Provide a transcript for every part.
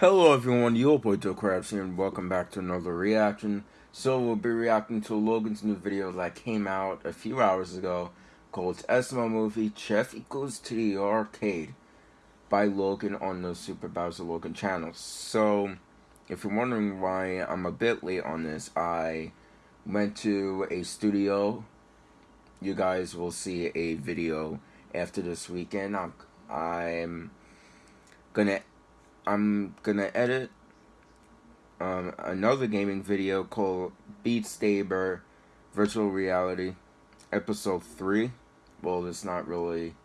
Hello everyone, your boy Joe Krabs here and welcome back to another reaction. So we'll be reacting to Logan's new video that came out a few hours ago called SML Movie Jeffy Goes to the Arcade by Logan on the Super Bowser Logan channel. So if you're wondering why I'm a bit late on this, I went to a studio. You guys will see a video after this weekend. I'm, I'm gonna I'm gonna edit um, another gaming video called Beat Saber Virtual Reality Episode 3. Well, it's not really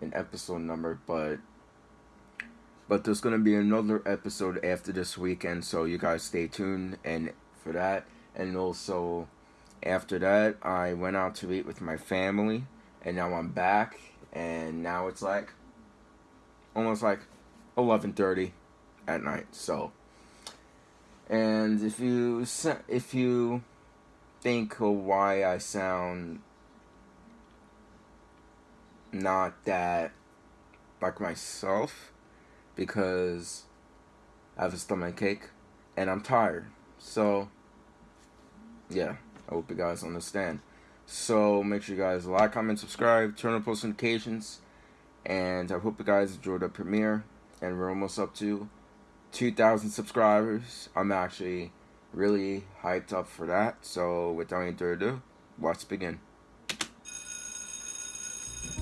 an episode number, but but there's gonna be another episode after this weekend, so you guys stay tuned and for that. And also after that, I went out to eat with my family, and now I'm back, and now it's like almost like 11:30 at night. So, and if you if you think why I sound not that like myself, because I have a stomach ache and I'm tired. So, yeah, I hope you guys understand. So make sure you guys like, comment, subscribe, turn on post notifications, and I hope you guys enjoyed the premiere and we're almost up to 2,000 subscribers. I'm actually really hyped up for that. So without any further ado, let's begin.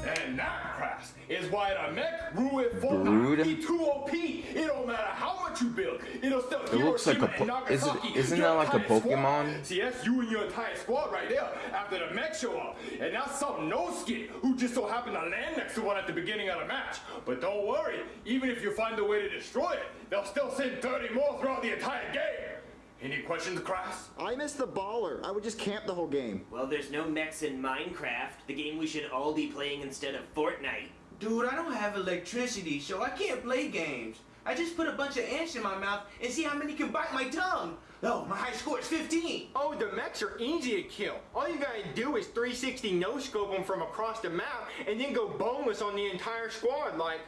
And that crash is why the mech Ruin Brood. E2OP. It don't matter how much you build. It'll still it looks like a po is it, isn't that like a Pokemon? Squad. See, that's you and your entire squad right there after the mech show up. And that's some no skin who just so happened to land next to one at the beginning of the match. But don't worry, even if you find a way to destroy it, they'll still send 30 more throughout the entire game. Any questions, Crass? I missed the baller. I would just camp the whole game. Well, there's no mechs in Minecraft, the game we should all be playing instead of Fortnite. Dude, I don't have electricity, so I can't play games. I just put a bunch of ants in my mouth and see how many can bite my tongue. Oh, my high score is 15. Oh, the mechs are easy to kill. All you gotta do is 360 no-scope them from across the map and then go boneless on the entire squad like...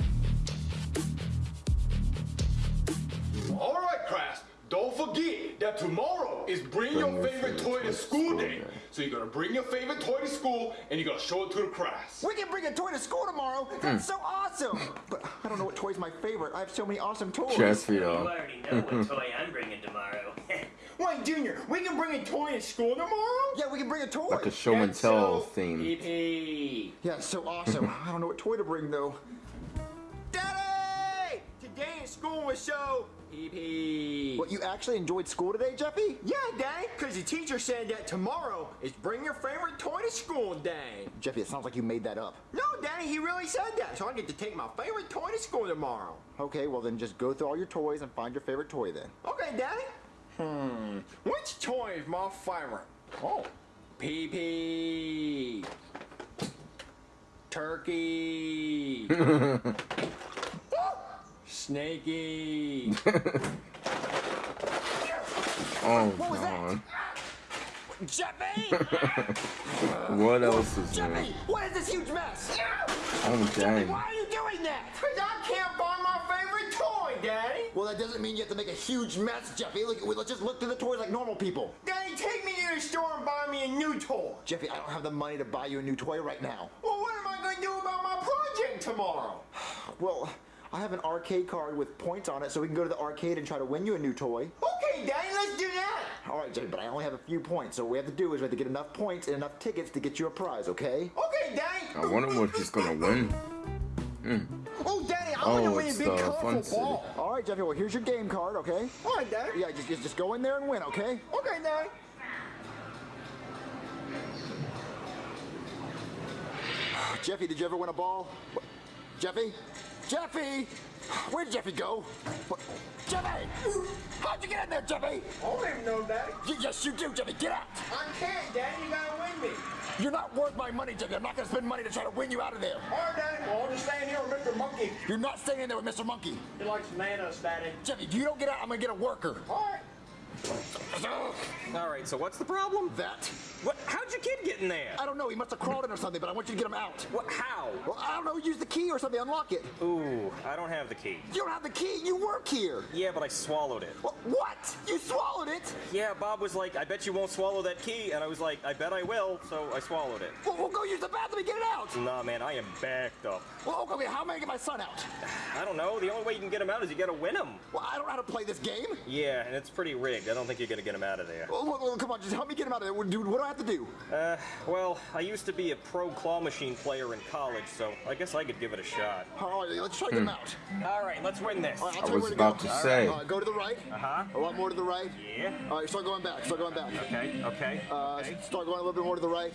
Alright, Crass. Don't forget that tomorrow is bring, your, favorite, toy to school day. So you're gonna bring your favorite toy to school and you're gonna show it to the class. We can bring a toy to school tomorrow. That's hmm. so awesome. But I don't know what toy's my favorite. I have so many awesome toys. Jeffrey, You though. already know what toy I'm bringing tomorrow. Wait, Junior, we can bring a toy to school tomorrow? Yeah, we can bring a toy. Like a show and That's tell so theme. Yippee. Yeah, it's so awesome. I don't know what toy to bring though. Daddy! Today in school was so Yippee. What, you actually enjoyed school today, Jeffy? Yeah, Daddy, because the teacher said that tomorrow is bring your favorite toy to school day. Jeffy, it sounds like you made that up. No, Daddy, he really said that, so I get to take my favorite toy to school tomorrow. Okay, well then just go through all your toys and find your favorite toy then. Okay, Daddy. Hmm, which toy is my favorite? Oh, PP. Turkey. Snakey. Oh What was that? god. Jeffy! What else is there? Jeffy, what is this huge mess? Oh dang. Why are you doing that? Because I can't find my favorite toy, Daddy. Well, that doesn't mean you have to make a huge mess, Jeffy. Look, let's just look through the toys like normal people. Daddy, take me to the store and buy me a new toy. Jeffy, I don't have the money to buy you a new toy right now. Well, what am I going to do about my project tomorrow? Well, I have an arcade card with points on it, so we can go to the arcade and try to win you a new toy. Okay, Daddy, let's do that. All right, Jeffy, but I only have a few points, so what we have to do is we have to get enough points and enough tickets to get you a prize, okay? Okay, Daddy. I wonder what he's gonna win. Hmm. Oh, Daddy, I Oh, want to win a it's big the colorful fun city. ball. All right, Jeffy, well, here's your game card, okay? All right, Daddy. Yeah, just, just, just go in there and win, okay? Okay, Daddy. Jeffy, did you ever win a ball? What? Jeffy? Jeffy! Where'd Jeffy go? What? Jeffy! How'd you get in there, Jeffy? I don't even know, Daddy. Y- yes, you do, Jeffy. Get out! I can't, Daddy. You got to win me. You're not worth my money, Jeffy. I'm not gonna spend money to try to win you out of there. All right, Daddy. Well, I'll just stand here with Mr. Monkey. You're not staying in there with Mr. Monkey. He likes bananas, Daddy. Jeffy, if you don't get out, I'm gonna get a worker. All right. All right, so what's the problem? That. What? How'd your kid get in there? I don't know. He must have crawled in or something, but I want you to get him out. What? How? Well, I don't know. Use the key or something. Unlock it. Ooh, I don't have the key. You don't have the key. You work here. Yeah, but I swallowed it. Wha- What? You swallowed it? Yeah, Bob was like, I bet you won't swallow that key. And I was like, I bet I will. So I swallowed it. Well, we'll go use the bathroom and get it out. Nah, man, I am backed up. Well, okay, how am I gonna get my son out? I don't know. The only way you can get him out is you gotta win him. Well, I don't know how to play this game. Yeah, and it's pretty rigged. I don't think you're gonna get him out of there. Well, well, well, come on, just help me get him out of there. Dude, what do I have to do? Uh, well, I used to be a pro claw machine player in college, so I guess I could give it a shot. All right, let's try to get him out. All right, let's win this. All right, I'll I tell you was where about to to go. say. All right, go to the right. Uh-huh. A lot more to the right. Yeah. All right, start going back. Start going back. Okay, okay. Uh, okay. start going a little bit more to the right.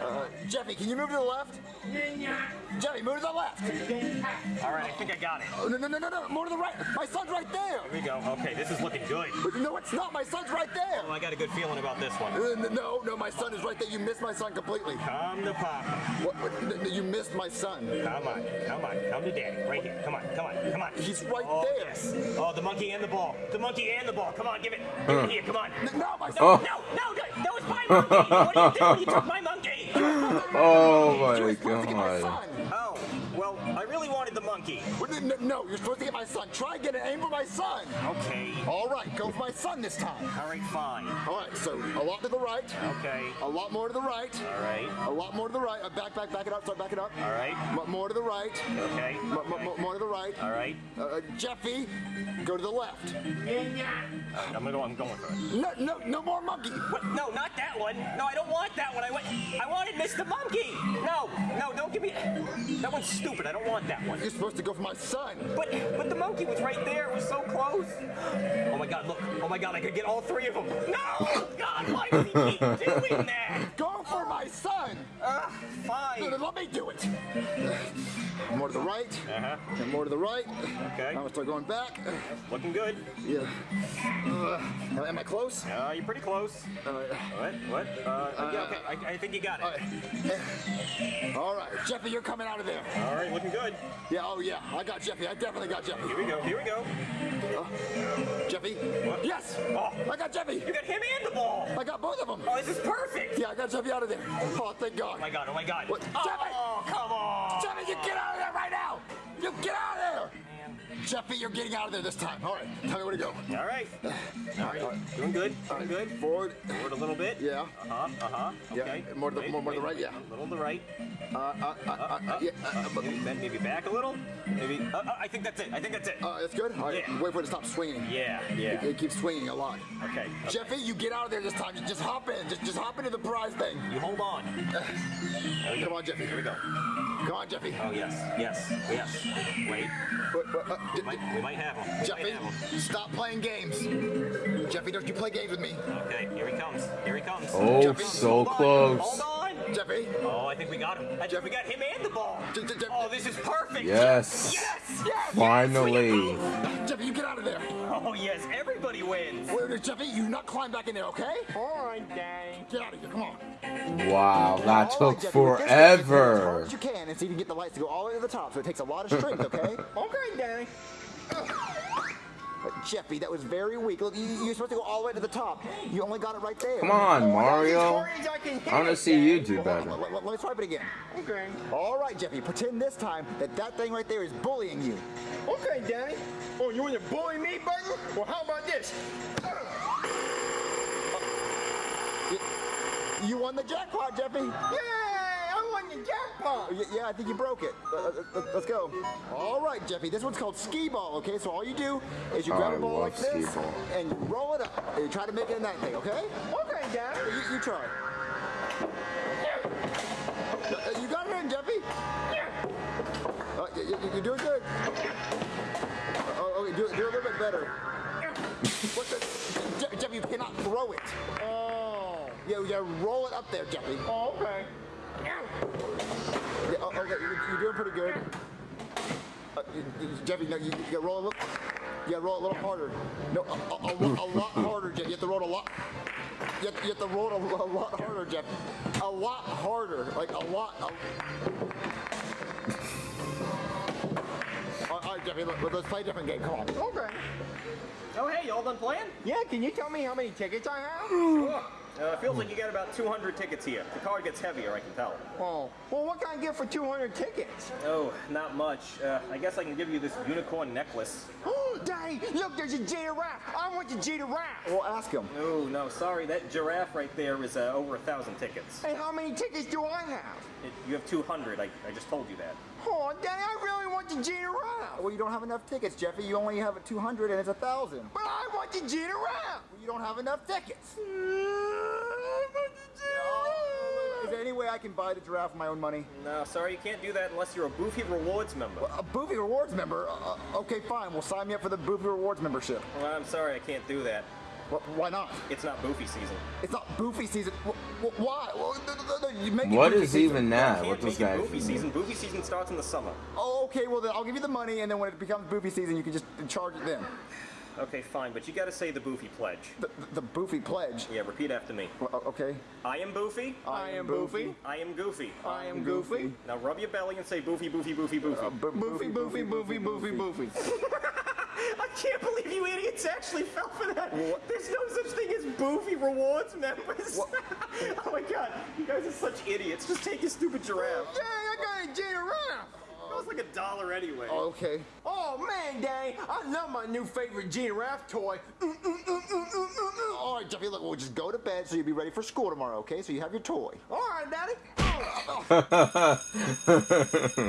Uh, Jeffy, can you move to the left? Jeffy, move to the left. All right, I think I got it. Oh, no, no, no, no, no, more to the right. My son's right there. Here we go. Okay, this is looking good. No, it's not. My son's right there. Oh, I got a good feeling about this one. Uh, No, no, my son is right there. You missed my son completely. Come to Papa. What, what, n- n- you missed my son. Come on, come on, come to Daddy. Right here. Come on, come on, come on. He's right oh, there. Yes. Oh, the monkey and the ball. The monkey and the ball. Come on, give it. Give it here. Come on. No, my son. Oh. no, no, no, that was my monkey. What are you doing? You took my monkey. Oh You my supposed to get my god. son. Oh, monkey. Well, n- n- No, you're supposed to get my son. Try and get an aim for my son. Okay. All right, go for my son this time. All right, fine. All right, so a lot to the right, Okay. a lot more to the right, All right. a lot more to the right. Uh, back, back, back it up. Start backing up. All right. M- more to the right. Okay. M- m- m- more to the right. All right. Uh, uh, Jeffy, go to the left. I'm gonna go. I'm going for it. No, no, no more monkey. What? No, not that one. No, I don't want that one. I want. I wanted Mr. Monkey. No, no, don't give me. That one's stupid. I don't want that one. You're supposed to go for my son. But but the monkey was right there. It was so close. Oh my God! Look! Oh my God! I could get all three of them. No! God! Why does he keep doing that? Go for my son. Uh, No, fine. no, let me do it. More to the right. Uh-huh. And more to the right. Okay. I'm gonna start going back. Looking good. Yeah. Uh, am- I close? Uh, you're pretty close. Uh, What? What? Uh, yeah, okay. I, I think you got it. all right. All right, Jeffy, you're coming out of there. All right, looking good. Yeah, oh yeah, I got Jeffy. I definitely got Jeffy. Here we go. Here we go. Jeffy? What? Yes! Oh. I got Jeffy! You got him and the ball. I got both of them! Oh, this is perfect. Yeah, I got Jeffy out of there. Oh, thank God. Oh my God. Oh my God. What? Jeffy! Oh, come on. Jeffy, you get out of there right now! You get out of there! Jeffy, you're getting out of there this time. All right, tell me where to go. All right. All right. Doing good. Doing good. Forward. Forward a little bit. Yeah. Uh huh. Uh huh. Yeah, Okay. more to the- more- more to the right, yeah. A little to the right. Uh, uh, uh, uh, uh, yeah, uh, uh, Maybe, maybe back a little. Maybe. Uh, uh, I think that's it. I think that's it. uh, that's good? All right, Yeah. wait for it to stop swinging. yeah. It, Yeah. it keeps swinging a lot. Okay. okay. Jeffy, you get out of there this time. Just hop in. Just, just hop into the prize thing. You hold on. There we go. Come on, Jeffy. Here we go. Come on, Jeffy. Oh yes. Yes. Yes. Wait. But, but, uh, We might, we might have him. We Jeffy, have him. stop playing games. Jeffy, don't you play games with me. Okay. Here he comes. Here he comes. Oh, Jeffy, so Hold on. close. Hold. Jeffy, Oh, I think we got him. I think we got him and the ball. J- j- j- Oh, this is perfect. Yes. Yes. Yes. Finally. Jeffy, you get out of there. Oh yes. Everybody wins. Wait, wait, Jeffy, you not climb back in there, okay? All right, dang. Get out of here, come on. Wow, that All right, took Jeffy, with this thing, you hit As hard forever. as you can and see if you can get the lights to go all the way to the top, so it takes a lot of strength, okay? Okay, Daddy. But Jeffy, that was very weak. Look, you, you're supposed to go all the way to the top. You only got it right there. Come on, As Mario. I can hit I want to see you do Hold better. let, let- let me try it again. Okay. All right, Jeffy, pretend this time that that thing right there is bullying you. Okay, Daddy. Oh, you want to bully me, Button? Well, how about this? You, you won the jackpot, Jeffy. Yay! I jackpot. Y- Yeah, I think you broke it. Uh, uh, uh, let's go. All right, Jeffy. This one's called skee ball. Okay, so all you do is you Oh, grab I a ball like this ball. and you roll it up. And you try to make it in that thing. Okay? Okay, Daddy. You, you try. Uh, you got it in, Jeffy. Uh, y- y- you're doing good. Uh, oh, okay, do, do a little bit better. what the? Jeffy, you cannot throw it. Oh. Yeah, you gotta roll it up there, Jeffy. Oh, okay. Yeah, okay, you're, you're doing pretty good. Uh, you, you- Jeffy, no, you, you gotta roll a little. You roll a little harder. No, a, a, a, a lot harder, Jeff. You have to roll a lot. You have, you have to roll a, a lot harder, Jeff. A lot harder, like a lot. A, all right, right, Jeffy, look, let's play a different game. Come on. Okay. Oh, hey, y'all done playing? Yeah, can you tell me how many tickets I have? Sure. Uh, feels like you got about 200 tickets here. The card gets heavier, I can tell. Oh, well, what can I get for 200 tickets? Oh, not much. Uh, I guess I can give you this unicorn necklace. Oh, Daddy, look, there's a giraffe. I want the giraffe. Well, ask him. Oh, no, sorry. That giraffe right there is uh, over a thousand tickets. And how many tickets do I have? It, you have 200. I, I just told you that. Oh, Daddy, I really want the giraffe. Well, you don't have enough tickets, Jeffy. You only have a 200 and it's a 1,000. But I want the giraffe. you don't have enough tickets. I there any way I can buy the giraffe with my own money? No, sorry, you can't do that unless you're a Boofy Rewards member. A Boofy Rewards member? Uh, uh, okay, fine. Well, sign me up for the Boofy Rewards membership. Well, I'm sorry, I can't do that. Wh- why not? It's not Boofy season. It's not Boofy season. Wh- wh- why? Well, th- th- th- you make it What season. even that? Can't What does make it that Boofy mean? season. Boofy season starts in the summer. Oh, okay. Well, then I'll give you the money, and then when it becomes Boofy season, you can just charge it then. Okay, fine, but you gotta say the Boofy pledge. The, the, the Boofy pledge. Yeah, repeat after me. Well, okay. I am Boofy. I am Boofy. I am Goofy. I am Goofy. Now rub your belly and say Boofy, Boofy, Boofy, Boofy. Uh, Bo- Boofy, Boofy, Boofy, Boofy, Boofy. I can't believe you idiots actually fell for that. There's no such thing as Boofy rewards members. oh my god, you guys are such idiots. Just take your stupid giraffe. Dang, I got a giraffe. Was like a dollar anyway. Oh, okay. Oh man, Daddy, I love my new favorite giraffe toy. Mm, mm, mm. All right, Jeffy. Look, we'll just go to bed so you'll be ready for school tomorrow. Okay? So you have your toy. All right, Daddy.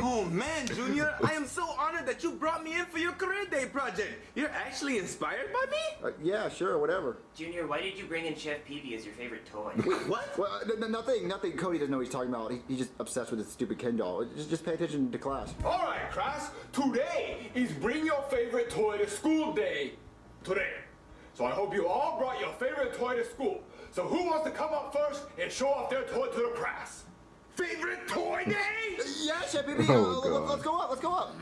Oh man, Junior, I am so honored that you brought me in for your career day project. You're actually inspired by me? Uh, yeah, sure, whatever. Junior, why did you bring in Chef Pee Pee as your favorite toy? What? Well, uh, n- n- nothing, nothing. Cody doesn't know what he's talking about. He, he's just obsessed with his stupid Ken doll. Just, just pay attention to class. All right, class. Today is bring your favorite toy to school day. Today. So I hope you all brought your favorite toy to school. So who wants to come up first and show off their toy to the class? Favorite toy day? Yeah, Chef Pee Oh, uh, God. let's go up. Let's go up.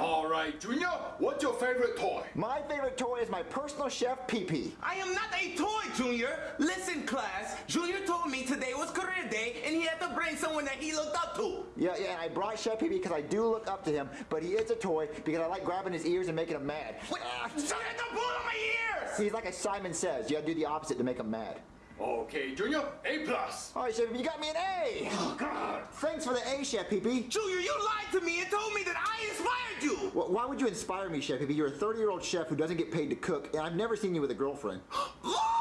All right, Junior, what's your favorite toy? My favorite toy is my personal chef Pee Pee. I am not a toy, Junior. Listen, class. Junior told me today was career day and he had to bring someone that he looked up to. Yeah, yeah. And I brought Chef Pee Pee because I do look up to him, but he is a toy because I like grabbing his ears and making him mad. Wait, so you had to pull on my ears! He's like a Simon Says. You gotta do the opposite to make him mad. Okay, Junior, A plus. All right, Chef, you got me an A. Oh, God. Thanks for the A, Chef Pee Pee. Junior, you lied to me and told me that I inspired you! Well, why would you inspire me, Chef Pee Pee? You're a 30-year-old chef who doesn't get paid to cook, and I've never seen you with a girlfriend.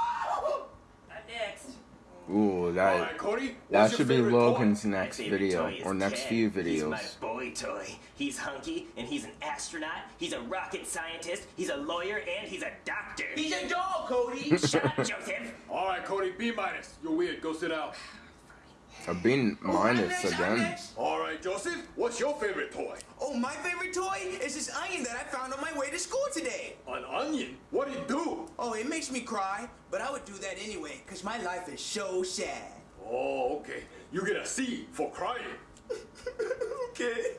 Not next. Ooh, that right, Cody. that should be Logan's toy? next video or next Ted. few He's my boy toy. He's hunky, and he's an astronaut. He's a rocket scientist. He's a lawyer, and he's a doctor. He's a dog, Cody! Shut up, Joseph. All right, Cody, B minus. You're weird. Go sit down. A B Oh, I'm minus next, again. All right, Joseph, what's your favorite toy? Oh, my favorite toy is this onion that I found on my way to school today. An onion. What'd it do? Oh, it makes me cry, but I would do that anyway, because my life is so sad. Oh, okay. You get a C for crying. Okay.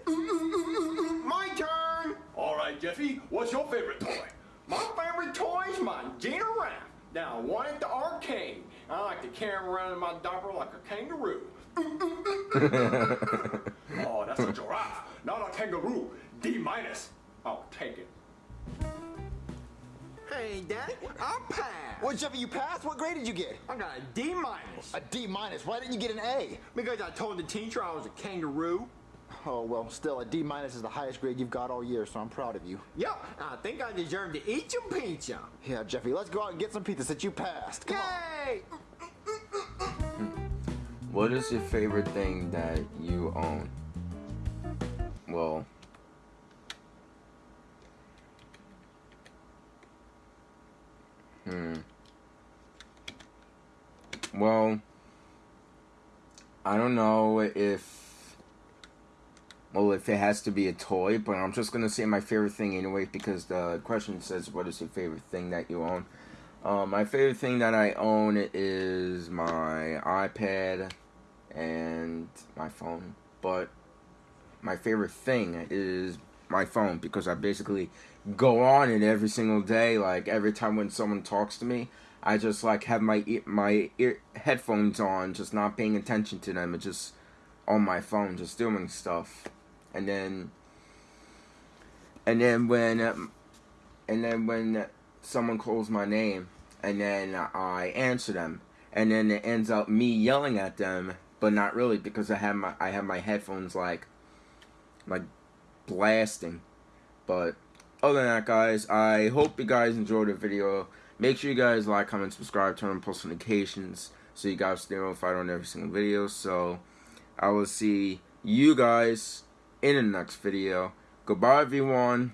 My turn. All right, Jeffy, what's your favorite toy? My favorite toy is my giraffe. Now, I won at the arcade. I like to carry him around in my diaper like a kangaroo. Oh, that's a giraffe, not a kangaroo. D minus. I'll take it. Hey, Daddy, I passed. Well, Jeffy, you passed? What grade did you get? I got a D minus A D minus. Why didn't you get an A? because I told the teacher I was a kangaroo. Oh, well, still, a D minus is the highest grade you've got all year, so I'm proud of you. Yep, I think I deserve to eat some pizza. Yeah, Jeffy, let's go out and get some pizza since you passed. Come on. What is your favorite thing that you own? Well, hmm. Well, I don't know if, well, if it has to be a toy, but I'm just gonna say my favorite thing anyway because the question says, "What is your favorite thing that you own?" Um, my favorite thing that I own is my iPad and my phone. But my favorite thing is my phone because I basically go on it every single day. Like every time when someone talks to me, I just like have my ear, my ear headphones on, just not paying attention to them, just on my phone, just doing stuff. And then and then when and then when someone calls my name and then I answer them and then it ends up me yelling at them but not really because I have my I have my headphones like like blasting. But other than that guys I hope you guys enjoyed the video. Make sure you guys like comment subscribe turn on post notifications so you guys stay notified on every single video. So I will see you guys in the next video. Goodbye everyone